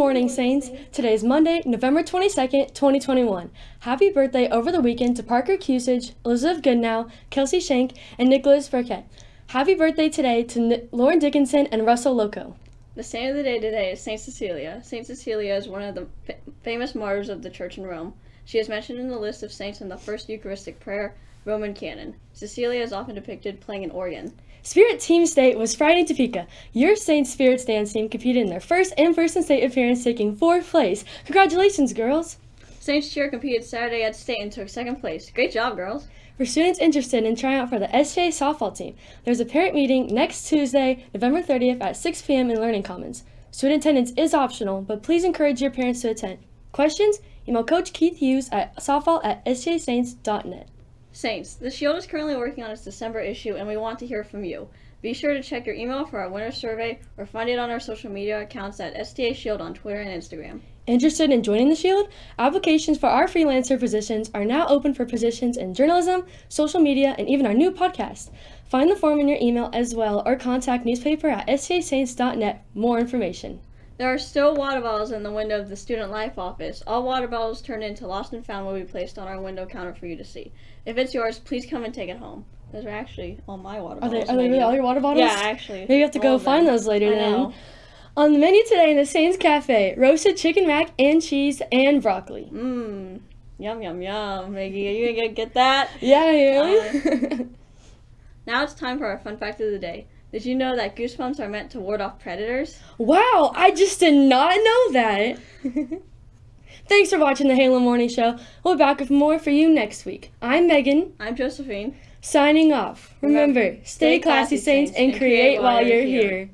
morning, Saints. Today is Monday, November 22nd, 2021. Happy birthday over the weekend to Parker Cusage, Elizabeth Goodnow, Kelsey Shank, and Nicholas Burkett. Happy birthday today to N- Lauren Dickinson and Russell Loco. The saint of the day today is Saint Cecilia. Saint Cecilia is one of the fa- famous martyrs of the Church in Rome. She is mentioned in the list of saints in the first Eucharistic prayer, Roman canon. Cecilia is often depicted playing an organ. Spirit Team State was Friday Topeka. Your Saint Spirits dance team competed in their first in-person state appearance, taking fourth place. Congratulations, girls! Saints Cheer competed Saturday at state and took second place. Great job, girls! For students interested in trying out for the SJ softball team, there's a parent meeting next Tuesday, November 30th at 6 p.m. in Learning Commons. Student attendance is optional, but please encourage your parents to attend. Questions? Email Coach Keith Hughes at softball at sjsaints.net. Saints, the Shield is currently working on its December issue and we want to hear from you. Be sure to check your email for our winter survey or find it on our social media accounts at STA Shield on Twitter and Instagram. Interested in joining the Shield? Applications for our freelancer positions are now open for positions in journalism, social media, and even our new podcast. Find the form in your email as well or contact newspaper at stasaints.net for more information. There are still water bottles in the window of the Student Life office. All water bottles turned into Lost and Found will be placed on our window counter for you to see. If it's yours, please come and take it home. Those are actually all my water Are they, bottles. are they really all your water bottles? Yeah, actually. Maybe you have to go find those later I then. On the menu today in the Saints Cafe, roasted chicken mac and cheese and broccoli. Mmm. Yum, yum, yum. Maggie, are you gonna get that? Yeah, really? Now it's time for our fun fact of the day. Did you know that goosebumps are meant to ward off predators? wow, I just did not know that. Thanks for watching the Halo Morning Show. We'll be back with more for you next week. I'm Megan, I'm Josephine. signing off. Remember, stay classy, Saints, and create while you're here.